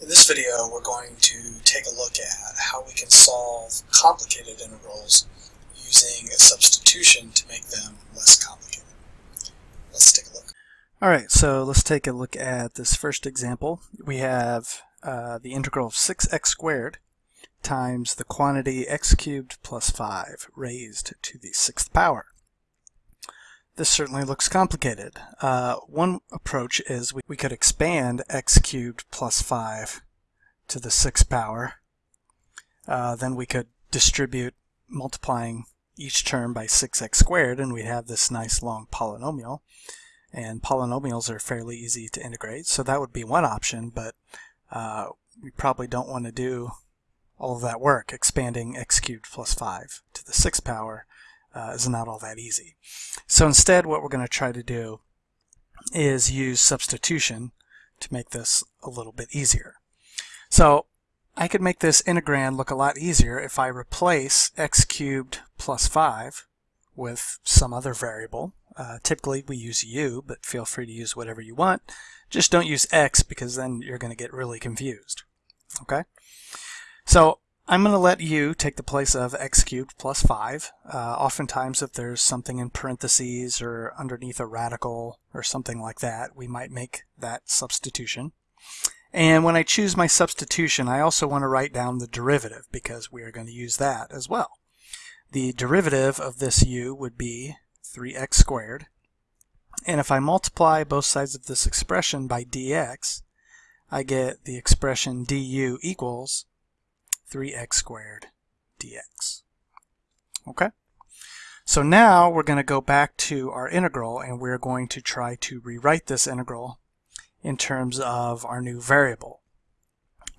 In this video, we're going to take a look at how we can solve complicated integrals using a substitution to make them less complicated. Let's take a look. All right, so let's take a look at this first example. We have uh, the integral of 6x squared times the quantity x cubed plus 5 raised to the sixth power. This certainly looks complicated. Uh, one approach is we, we could expand x cubed plus 5 to the sixth power. Uh, then we could distribute multiplying each term by 6x squared and we'd have this nice long polynomial. And polynomials are fairly easy to integrate, so that would be one option, but uh, we probably don't want to do all of that work, expanding x cubed plus 5 to the sixth power uh, is not all that easy. So instead what we're going to try to do is use substitution to make this a little bit easier. So I could make this integrand look a lot easier if I replace x cubed plus 5 with some other variable. Uh, typically we use u, but feel free to use whatever you want. Just don't use x because then you're going to get really confused. Okay? So I'm going to let u take the place of x cubed plus 5. Uh, oftentimes if there's something in parentheses or underneath a radical or something like that, we might make that substitution. And when I choose my substitution, I also want to write down the derivative because we are going to use that as well. The derivative of this u would be 3x squared. And if I multiply both sides of this expression by dx, I get the expression du equals 3x squared dx. Okay? So now we're going to go back to our integral and we're going to try to rewrite this integral in terms of our new variable.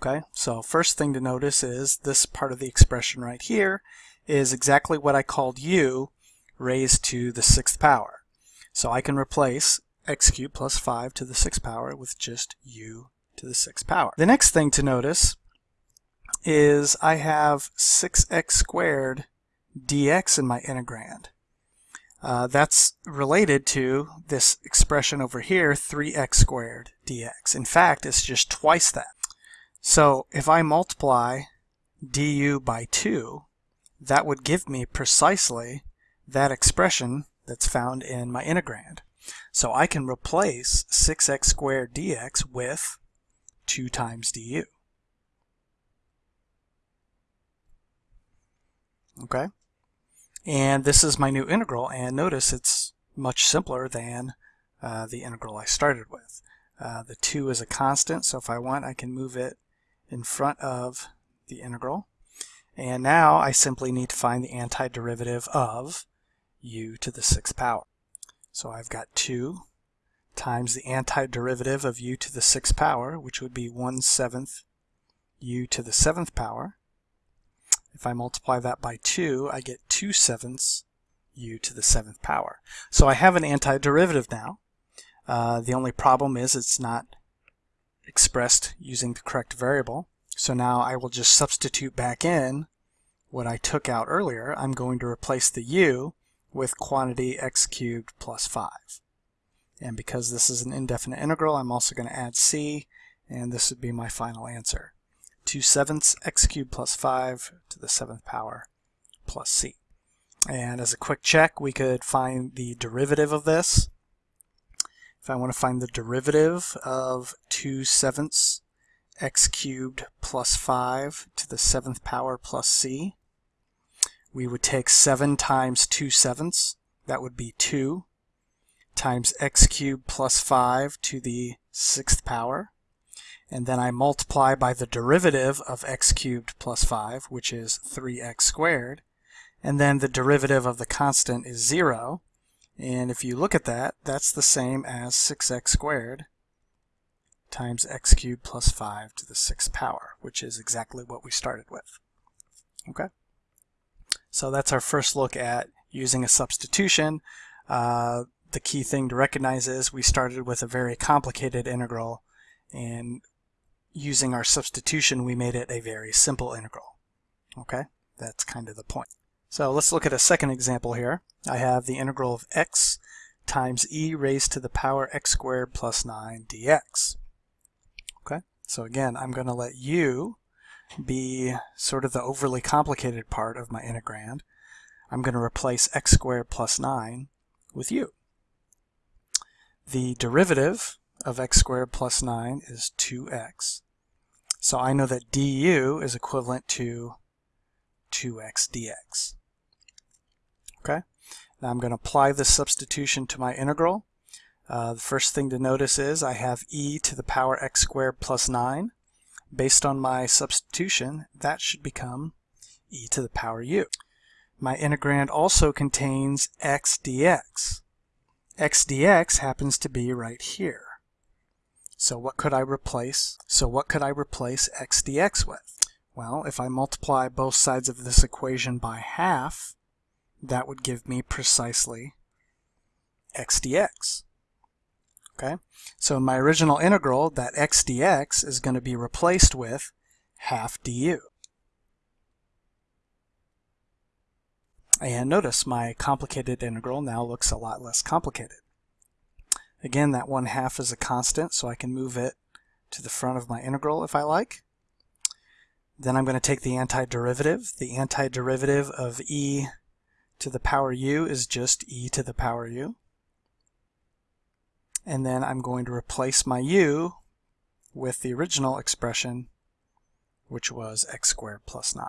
Okay, so first thing to notice is this part of the expression right here is exactly what I called u raised to the sixth power. So I can replace x cubed plus 5 to the sixth power with just u to the sixth power. The next thing to notice is I have 6x squared dx in my integrand. Uh, that's related to this expression over here, 3x squared dx. In fact, it's just twice that. So if I multiply du by 2, that would give me precisely that expression that's found in my integrand. So I can replace 6x squared dx with 2 times du. Okay? And this is my new integral, and notice it's much simpler than uh, the integral I started with. Uh, the 2 is a constant, so if I want, I can move it in front of the integral. And now I simply need to find the antiderivative of u to the sixth power. So I've got 2 times the antiderivative of u to the sixth power, which would be 1 seventh u to the seventh power. If I multiply that by 2, I get 2 sevenths u to the seventh power. So I have an antiderivative now. Uh, the only problem is it's not expressed using the correct variable. So now I will just substitute back in what I took out earlier. I'm going to replace the u with quantity x cubed plus 5. And because this is an indefinite integral, I'm also going to add c, and this would be my final answer. 2 sevenths x cubed plus 5 to the seventh power plus c. And as a quick check, we could find the derivative of this. If I want to find the derivative of 2 sevenths x cubed plus 5 to the seventh power plus c, we would take 7 times 2 sevenths, that would be 2, times x cubed plus 5 to the sixth power, and then I multiply by the derivative of x cubed plus 5, which is 3x squared, and then the derivative of the constant is 0, and if you look at that, that's the same as 6x squared times x cubed plus 5 to the sixth power, which is exactly what we started with. Okay? So that's our first look at using a substitution. Uh, the key thing to recognize is we started with a very complicated integral and using our substitution, we made it a very simple integral. Okay, that's kind of the point. So let's look at a second example here. I have the integral of x times e raised to the power x squared plus 9 dx. Okay, So again, I'm going to let u be sort of the overly complicated part of my integrand. I'm going to replace x squared plus 9 with u. The derivative of x squared plus 9 is 2x. So I know that du is equivalent to 2x dx. Okay, now I'm going to apply this substitution to my integral. Uh, the first thing to notice is I have e to the power x squared plus 9. Based on my substitution, that should become e to the power u. My integrand also contains x dx. x dx happens to be right here. So what could I replace? So what could I replace x dx with? Well, if I multiply both sides of this equation by half, that would give me precisely x dx. Okay, so in my original integral, that x dx is going to be replaced with half du. And notice my complicated integral now looks a lot less complicated. Again, that 1 half is a constant, so I can move it to the front of my integral if I like. Then I'm going to take the antiderivative. The antiderivative of e to the power u is just e to the power u and then I'm going to replace my u with the original expression which was x squared plus 9.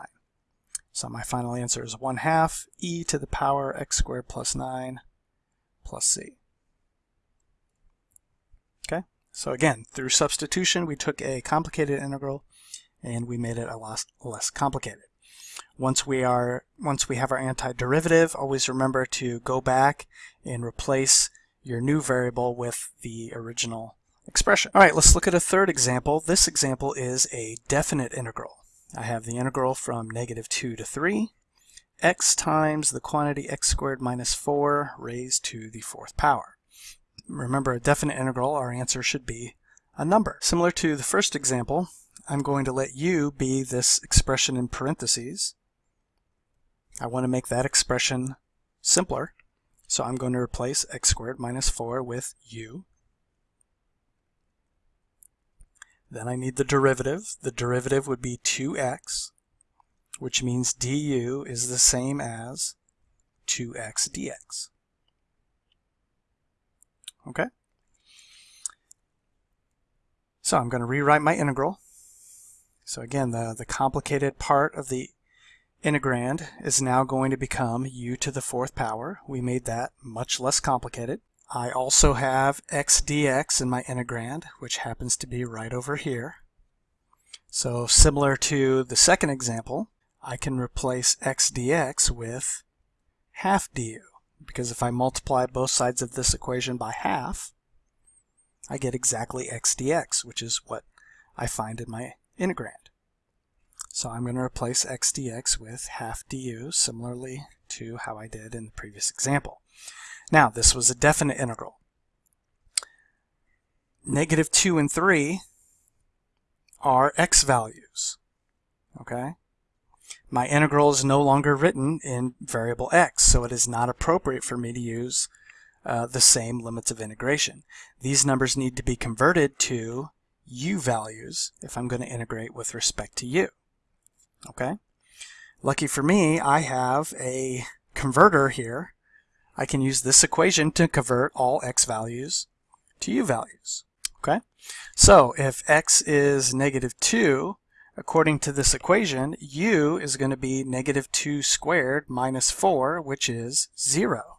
So my final answer is 1 half e to the power x squared plus 9 plus c. Okay, so again, through substitution we took a complicated integral and we made it a lot less complicated. Once we are once we have our antiderivative, always remember to go back and replace your new variable with the original expression. All right, let's look at a third example. This example is a definite integral. I have the integral from negative 2 to 3, x times the quantity x squared minus 4 raised to the fourth power. Remember, a definite integral, our answer should be a number. Similar to the first example, I'm going to let u be this expression in parentheses. I want to make that expression simpler. So I'm going to replace x squared minus 4 with u. Then I need the derivative. The derivative would be 2x, which means du is the same as 2x dx. Okay? So I'm going to rewrite my integral. So again, the, the complicated part of the integrand is now going to become u to the fourth power. We made that much less complicated. I also have x dx in my integrand, which happens to be right over here. So similar to the second example, I can replace x dx with half du, because if I multiply both sides of this equation by half, I get exactly x dx, which is what I find in my integrand. So I'm going to replace x dx with half du, similarly to how I did in the previous example. Now, this was a definite integral. Negative 2 and 3 are x values. Okay? My integral is no longer written in variable x, so it is not appropriate for me to use uh, the same limits of integration. These numbers need to be converted to u values if I'm going to integrate with respect to u. Okay. Lucky for me, I have a converter here. I can use this equation to convert all x values to u values. Okay. So if x is negative 2, according to this equation, u is going to be negative 2 squared minus 4, which is 0.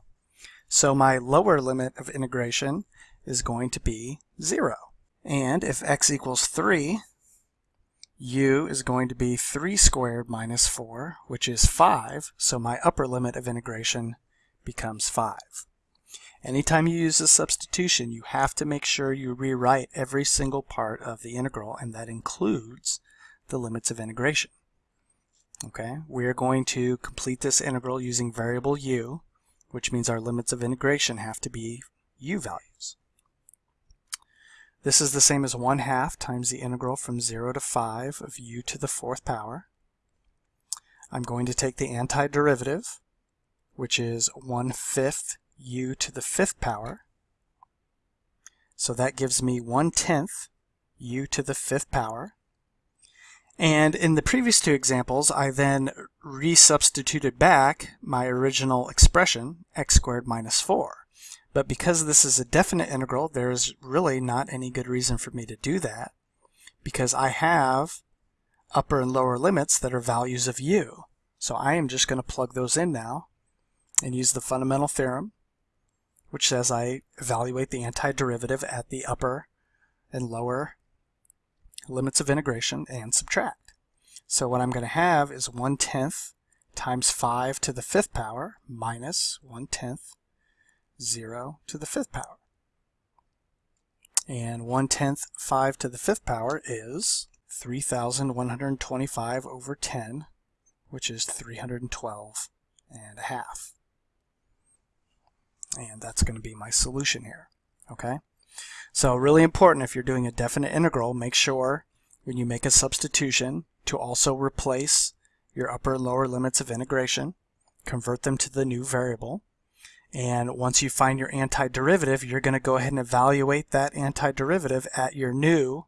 So my lower limit of integration is going to be 0. And if x equals 3, u is going to be 3 squared minus 4, which is 5, so my upper limit of integration becomes 5. Anytime you use a substitution, you have to make sure you rewrite every single part of the integral, and that includes the limits of integration. Okay, we are going to complete this integral using variable u, which means our limits of integration have to be u values. This is the same as 1 half times the integral from 0 to 5 of u to the fourth power. I'm going to take the antiderivative, which is 1 fifth u to the fifth power. So that gives me 1 tenth u to the fifth power. And in the previous two examples, I then resubstituted back my original expression, x squared minus 4. But because this is a definite integral, there's really not any good reason for me to do that because I have upper and lower limits that are values of u. So I am just going to plug those in now and use the fundamental theorem, which says I evaluate the antiderivative at the upper and lower limits of integration and subtract. So what I'm going to have is 1 tenth times 5 to the fifth power minus 1 tenth 0 to the fifth power. And 1 tenth 5 to the fifth power is 3,125 over 10, which is 312 and a half. And that's going to be my solution here. Okay? So really important if you're doing a definite integral, make sure when you make a substitution to also replace your upper and lower limits of integration, convert them to the new variable, and once you find your antiderivative, you're going to go ahead and evaluate that antiderivative at your new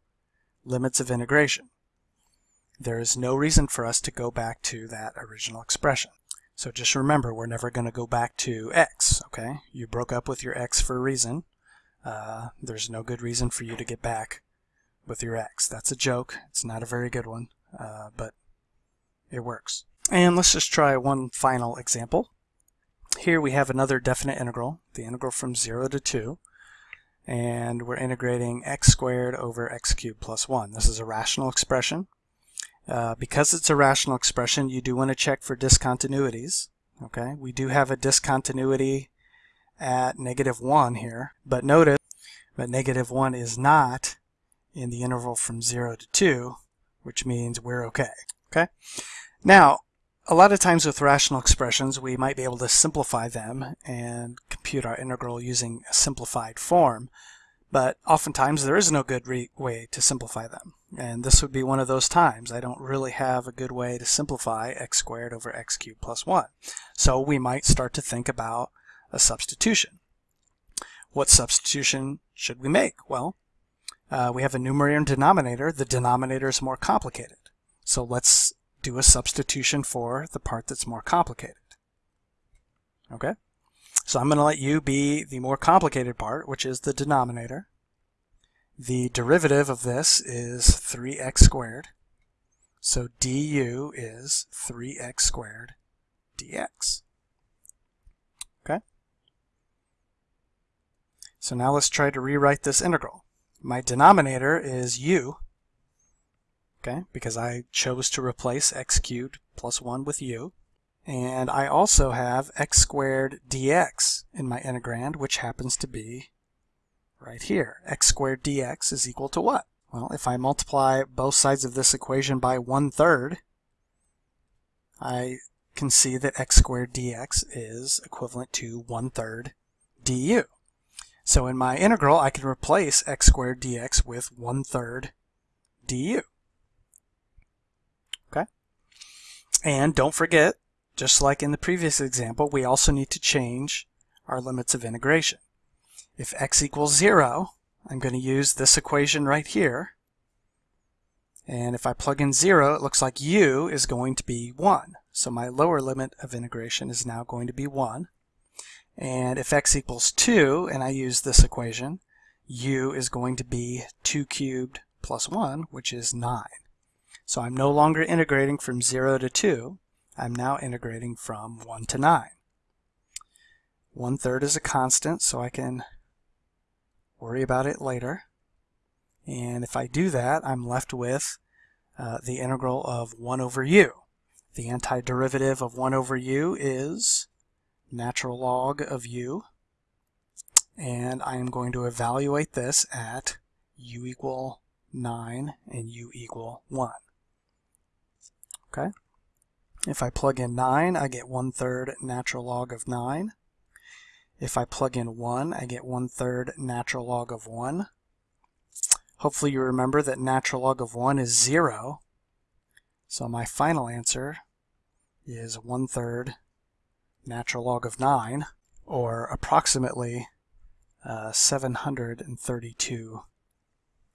limits of integration. There is no reason for us to go back to that original expression. So just remember, we're never going to go back to x, okay? You broke up with your x for a reason. Uh, there's no good reason for you to get back with your x. That's a joke. It's not a very good one, uh, but it works. And let's just try one final example. Here we have another definite integral, the integral from 0 to 2, and we're integrating x squared over x cubed plus 1. This is a rational expression. Uh, because it's a rational expression, you do want to check for discontinuities. Okay, We do have a discontinuity at negative 1 here, but notice that negative 1 is not in the interval from 0 to 2, which means we're okay. Okay. Now, a lot of times with rational expressions, we might be able to simplify them and compute our integral using a simplified form, but oftentimes there is no good way to simplify them. And this would be one of those times. I don't really have a good way to simplify x squared over x cubed plus 1. So we might start to think about a substitution. What substitution should we make? Well, uh, we have a numerator and denominator. The denominator is more complicated. So let's do a substitution for the part that's more complicated. Okay? So I'm going to let u be the more complicated part, which is the denominator. The derivative of this is 3x squared. So du is 3x squared dx. So now let's try to rewrite this integral. My denominator is u, okay, because I chose to replace x cubed plus 1 with u. And I also have x squared dx in my integrand, which happens to be right here. x squared dx is equal to what? Well, if I multiply both sides of this equation by one-third, I can see that x squared dx is equivalent to one-third du. So in my integral, I can replace x squared dx with one-third du. Okay? And don't forget, just like in the previous example, we also need to change our limits of integration. If x equals 0, I'm going to use this equation right here. And if I plug in 0, it looks like u is going to be 1. So my lower limit of integration is now going to be 1. And if x equals 2, and I use this equation, u is going to be 2 cubed plus 1, which is 9. So I'm no longer integrating from 0 to 2. I'm now integrating from 1 to 9. One third is a constant, so I can worry about it later. And if I do that, I'm left with uh, the integral of 1 over u. The antiderivative of 1 over u is natural log of u. And I am going to evaluate this at u equal 9 and u equal 1. Okay. If I plug in 9, I get 1 third natural log of 9. If I plug in 1, I get 1 third natural log of 1. Hopefully you remember that natural log of 1 is 0. So my final answer is 1 third natural log of 9, or approximately uh, 732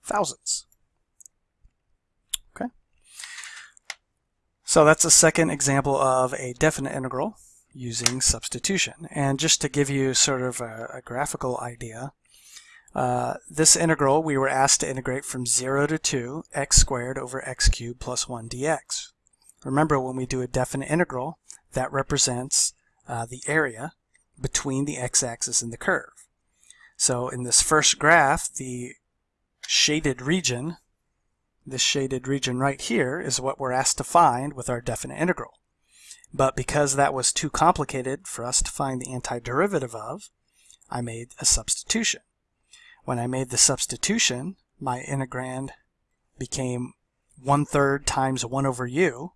thousandths. Okay. So that's a second example of a definite integral using substitution. And just to give you sort of a, a graphical idea, uh, this integral we were asked to integrate from 0 to 2 x squared over x cubed plus 1 dx. Remember when we do a definite integral that represents uh, the area between the x-axis and the curve. So in this first graph the shaded region this shaded region right here is what we're asked to find with our definite integral. But because that was too complicated for us to find the antiderivative of, I made a substitution. When I made the substitution, my integrand became 1 third times 1 over u,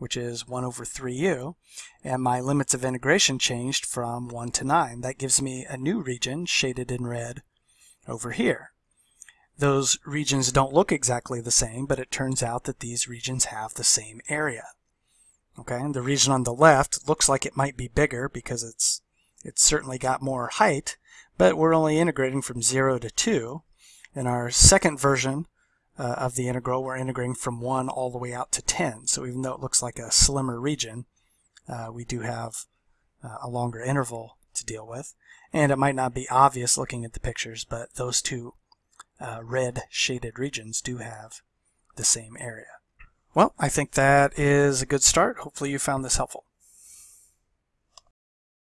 which is 1 over 3u, and my limits of integration changed from 1 to 9. That gives me a new region, shaded in red, over here. Those regions don't look exactly the same, but it turns out that these regions have the same area. Okay, and the region on the left looks like it might be bigger because it's it's certainly got more height, but we're only integrating from 0 to 2. In our second version uh, of the integral, we're integrating from 1 all the way out to 10. So even though it looks like a slimmer region, uh, we do have uh, a longer interval to deal with. And it might not be obvious looking at the pictures, but those two uh, red shaded regions do have the same area. Well, I think that is a good start. Hopefully you found this helpful.